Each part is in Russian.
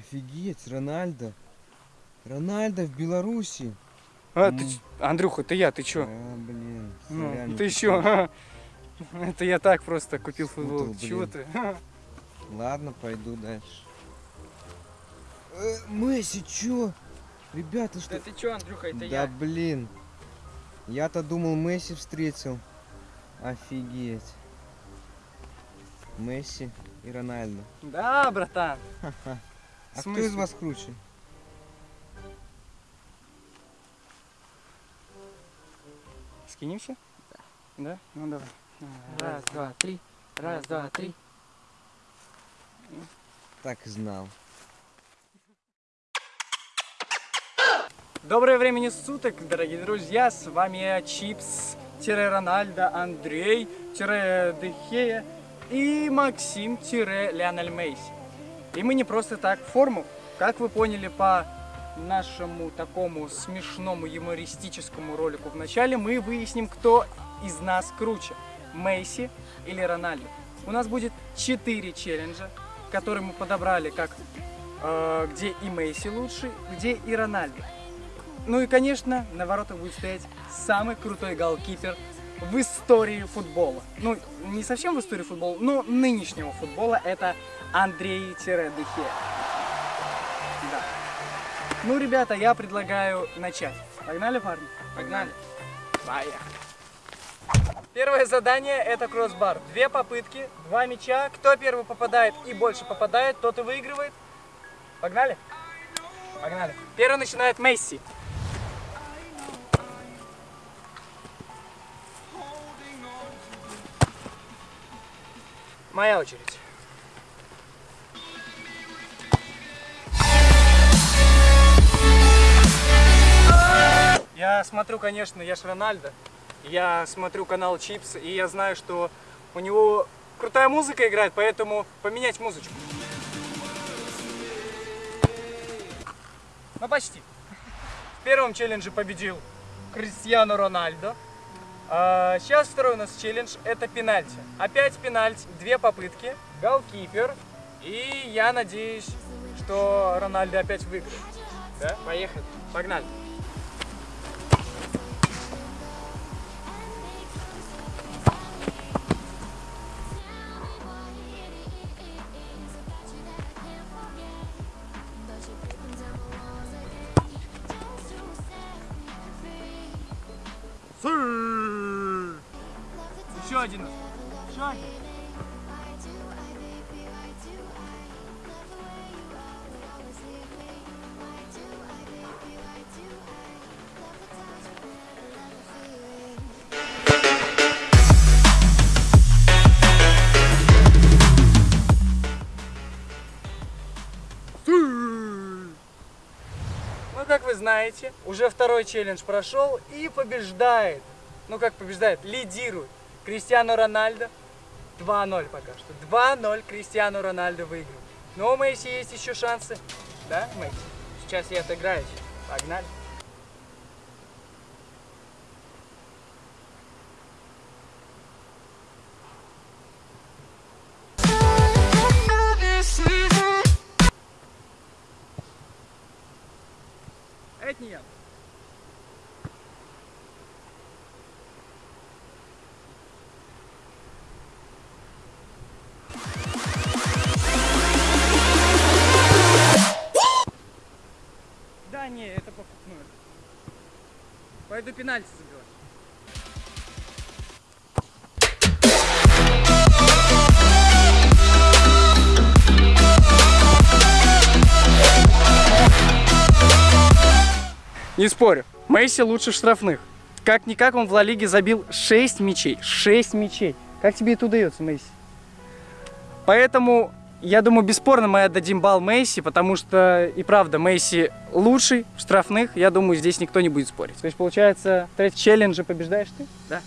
Офигеть, Рональдо. Рональдо в Беларуси. А, ты, М. ч- Андрюха, это я, ты чё? А, блин. Ну, сорян, ты чё? Это я так просто купил Спутал, футбол. Чего ты? Ладно, пойду дальше. Э, Месси, чё? Ребята, что... ты чё, Андрюха, это да блин. Я-то думал, Месси встретил. Офигеть. Месси и Рональдо. Да, братан. Ха-ха. А кто из вас круче? Скинемся? Да. Ну давай. Раз, два, три. Раз, два, три. Так и знал. Доброе времени суток, дорогие друзья. С вами Чипс, Рональдо, Андрей, Дехея и Максим, Леонель Мейси. И мы не просто так форму. Как вы поняли по нашему такому смешному юмористическому ролику в начале, мы выясним, кто из нас круче. Мейси или Рональдо. У нас будет 4 челленджа, которые мы подобрали как э, где и Мейси лучше, где и Рональдо. Ну и, конечно, на воротах будет стоять самый крутой голкипер в истории футбола. Ну, не совсем в истории футбола, но нынешнего футбола. Это Андрей Дехе. Да. Ну, ребята, я предлагаю начать. Погнали, парни? Погнали. Поехали. Первое задание это кроссбар. Две попытки, два мяча. Кто первый попадает и больше попадает, тот и выигрывает. Погнали? Погнали. Первый начинает Месси. Моя очередь. Я смотрю, конечно, я ж Рональдо. Я смотрю канал Чипс, и я знаю, что у него крутая музыка играет, поэтому поменять музычку. Ну, почти. В первом челлендже победил Кристиано Рональдо. А, сейчас второй у нас челлендж это пенальти. Опять пенальти, две попытки, голкипер. И я надеюсь, что Рональдо опять выиграет. Да? Поехали. Погнали. Еще один. Еще один. Ну, как вы знаете, уже второй челлендж прошел и побеждает. Ну, как побеждает? Лидирует. Кристиано Рональдо 2-0 пока что. 2-0 Кристиано Рональдо выиграл. Но у Месси есть еще шансы. Да, Месси? Сейчас я отыграюсь. Погнали. Пойду пенальти забивать. Не спорю, Месси лучше штрафных. Как-никак он в Ла Лиге забил 6 мячей. 6 мячей. Как тебе это удается, Месси? Поэтому, я думаю, бесспорно мы отдадим балл Месси, потому что, и правда, Месси лучший в штрафных. Я думаю, здесь никто не будет спорить. То есть, получается, в третьем челлендже побеждаешь ты? Да.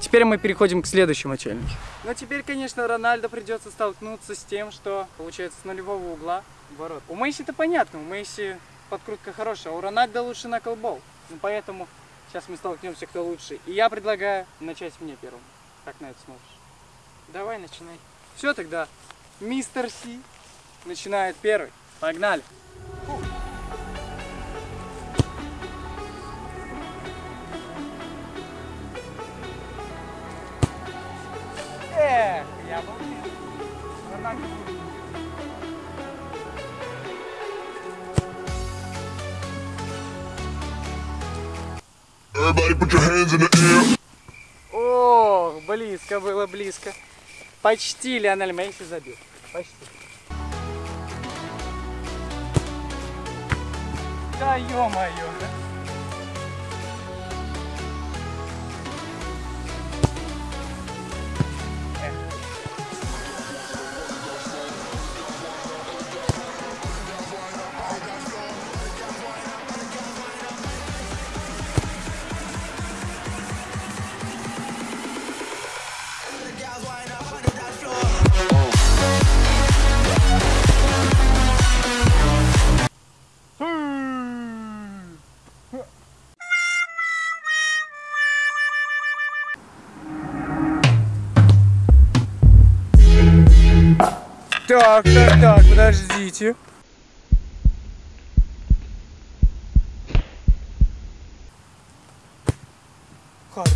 Теперь мы переходим к следующему челленджу. Но теперь, конечно, Рональдо придется столкнуться с тем, что получается с нулевого угла ворот. У Месси это понятно, у Месси подкрутка хорошая, а у Рональдо лучше на колбол. Ну, поэтому сейчас мы столкнемся, кто лучше. И я предлагаю начать мне первым. Как на это смотришь? Давай, начинай. Все тогда. Мистер Си начинает первый. Погнали. Эх, я был близок. Но так и будет. Everybody put your hands in the air. Ох, близко было, близко. Почти Лионель Месси забил. Почти. Да ё-моё. Так, так, так, подождите. Хорош.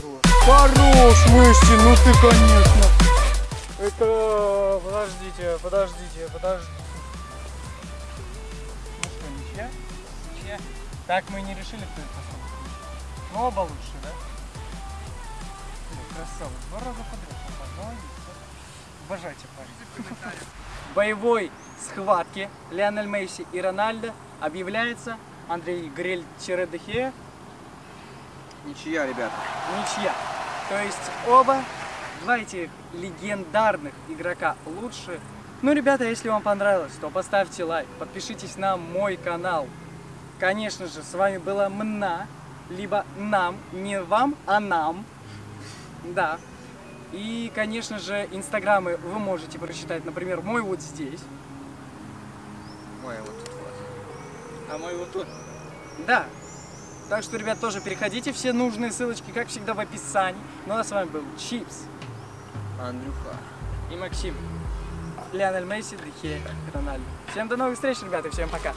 Хорош, Месси, ну ты, конечно. Это... Подождите, подождите, подождите. Ну что, ничья? Ничья? Так мы и не решили, кто это. Ну, оба лучше, да? Красава. Два раза подряд. попал. Молодец. Парень. Боевой схватке Лионель Месси и Рональдо объявляется Андрей Грель Чередехе Ничья, ребята. ничья. То есть оба, два этих легендарных игрока лучше. Ну, ребята, если вам понравилось, то поставьте лайк, подпишитесь на мой канал. Конечно же, с вами была Мна, либо нам, не вам, а нам. Да. И, конечно же, инстаграмы вы можете прочитать, например, мой вот здесь. Ой, вот тут вот. А мой вот тут. Да. Так что, ребят, тоже переходите. Все нужные ссылочки, как всегда, в описании. Ну а с вами был Чипс Андрюха. и Максим. Лионель Месси, Дехе, Рональдо. Всем до новых встреч, ребята, и всем пока.